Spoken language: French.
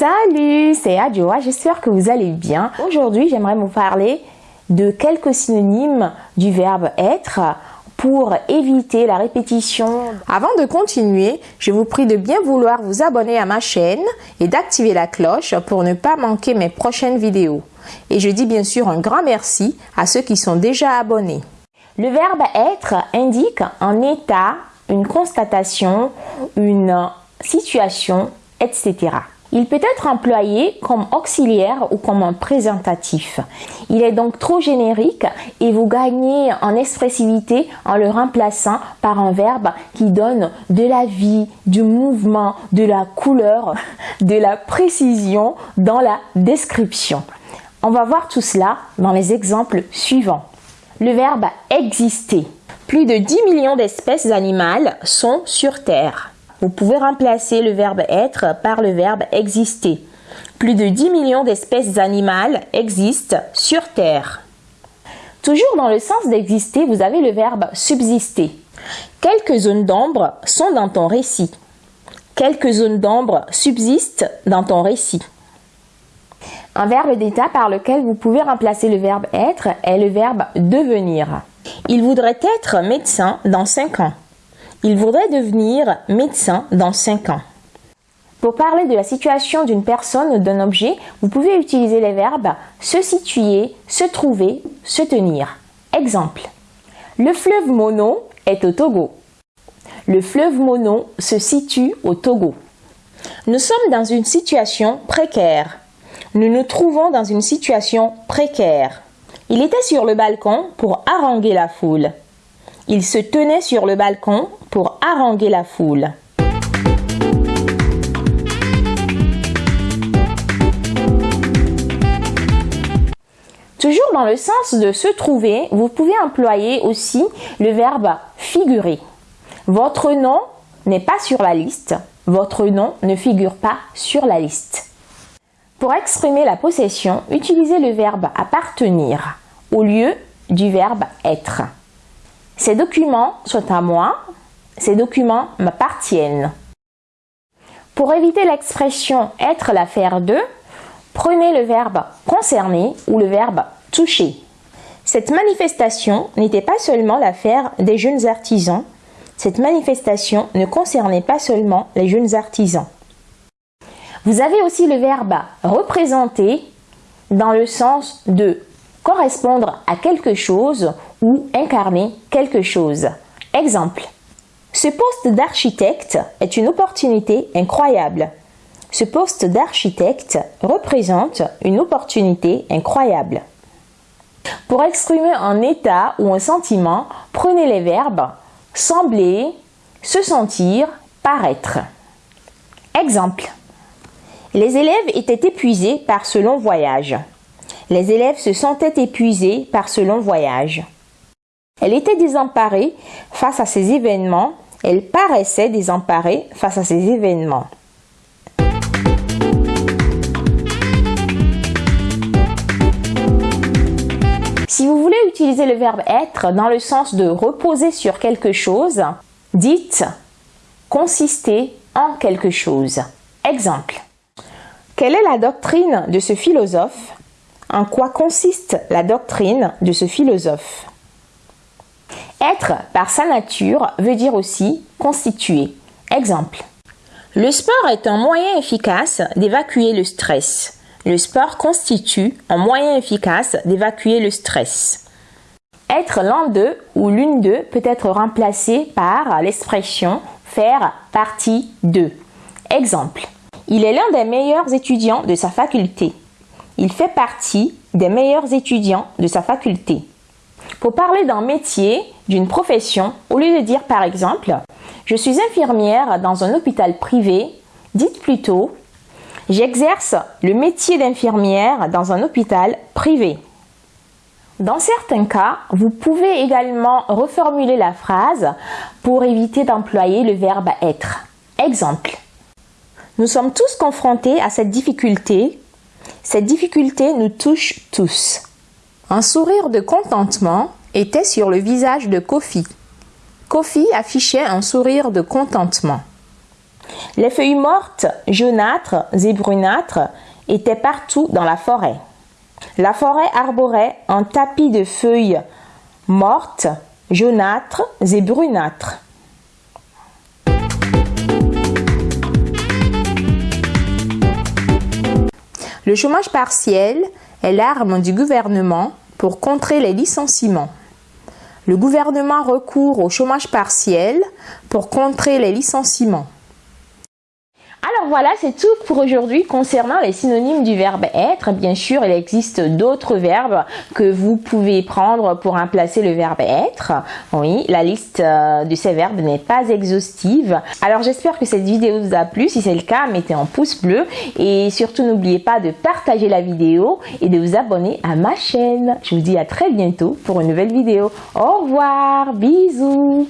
Salut, c'est Adjoa, j'espère que vous allez bien. Aujourd'hui, j'aimerais vous parler de quelques synonymes du verbe être pour éviter la répétition. Avant de continuer, je vous prie de bien vouloir vous abonner à ma chaîne et d'activer la cloche pour ne pas manquer mes prochaines vidéos. Et je dis bien sûr un grand merci à ceux qui sont déjà abonnés. Le verbe être indique un état, une constatation, une situation, etc. Il peut être employé comme auxiliaire ou comme un présentatif. Il est donc trop générique et vous gagnez en expressivité en le remplaçant par un verbe qui donne de la vie, du mouvement, de la couleur, de la précision dans la description. On va voir tout cela dans les exemples suivants. Le verbe exister. Plus de 10 millions d'espèces animales sont sur Terre. Vous pouvez remplacer le verbe être par le verbe exister. Plus de 10 millions d'espèces animales existent sur Terre. Toujours dans le sens d'exister, vous avez le verbe subsister. Quelques zones d'ombre sont dans ton récit. Quelques zones d'ombre subsistent dans ton récit. Un verbe d'état par lequel vous pouvez remplacer le verbe être est le verbe devenir. Il voudrait être médecin dans 5 ans. Il voudrait devenir médecin dans 5 ans. Pour parler de la situation d'une personne ou d'un objet, vous pouvez utiliser les verbes se situer, se trouver, se tenir. Exemple. Le fleuve Mono est au Togo. Le fleuve Mono se situe au Togo. Nous sommes dans une situation précaire. Nous nous trouvons dans une situation précaire. Il était sur le balcon pour haranguer la foule. Il se tenait sur le balcon pour haranguer la foule. Toujours dans le sens de se trouver, vous pouvez employer aussi le verbe figurer. Votre nom n'est pas sur la liste. Votre nom ne figure pas sur la liste. Pour exprimer la possession, utilisez le verbe appartenir au lieu du verbe être. Ces documents sont à moi, ces documents m'appartiennent. Pour éviter l'expression être l'affaire de, prenez le verbe concerner ou le verbe toucher. Cette manifestation n'était pas seulement l'affaire des jeunes artisans, cette manifestation ne concernait pas seulement les jeunes artisans. Vous avez aussi le verbe représenter dans le sens de correspondre à quelque chose ou incarner quelque chose. Exemple. Ce poste d'architecte est une opportunité incroyable. Ce poste d'architecte représente une opportunité incroyable. Pour exprimer un état ou un sentiment, prenez les verbes sembler, se sentir, paraître. Exemple. Les élèves étaient épuisés par ce long voyage. Les élèves se sentaient épuisés par ce long voyage. Elle était désemparée face à ces événements. Elle paraissait désemparée face à ces événements. Si vous voulez utiliser le verbe être dans le sens de reposer sur quelque chose, dites consister en quelque chose. Exemple. Quelle est la doctrine de ce philosophe? En quoi consiste la doctrine de ce philosophe? Être par sa nature veut dire aussi constituer. Exemple. Le sport est un moyen efficace d'évacuer le stress. Le sport constitue un moyen efficace d'évacuer le stress. Être l'un d'eux ou l'une d'eux peut être remplacé par l'expression faire partie d'eux. Exemple. Il est l'un des meilleurs étudiants de sa faculté. Il fait partie des meilleurs étudiants de sa faculté. Pour parler d'un métier, d'une profession, au lieu de dire par exemple « Je suis infirmière dans un hôpital privé », dites plutôt « J'exerce le métier d'infirmière dans un hôpital privé ». Dans certains cas, vous pouvez également reformuler la phrase pour éviter d'employer le verbe être. Exemple. Nous sommes tous confrontés à cette difficulté cette difficulté nous touche tous. Un sourire de contentement était sur le visage de Kofi. Kofi affichait un sourire de contentement. Les feuilles mortes, jaunâtres et brunâtres, étaient partout dans la forêt. La forêt arborait un tapis de feuilles mortes, jaunâtres et brunâtres. Le chômage partiel est l'arme du gouvernement pour contrer les licenciements. Le gouvernement recourt au chômage partiel pour contrer les licenciements. Alors voilà, c'est tout pour aujourd'hui concernant les synonymes du verbe être. Bien sûr, il existe d'autres verbes que vous pouvez prendre pour remplacer le verbe être. Oui, la liste euh, de ces verbes n'est pas exhaustive. Alors j'espère que cette vidéo vous a plu. Si c'est le cas, mettez un pouce bleu et surtout n'oubliez pas de partager la vidéo et de vous abonner à ma chaîne. Je vous dis à très bientôt pour une nouvelle vidéo. Au revoir, bisous.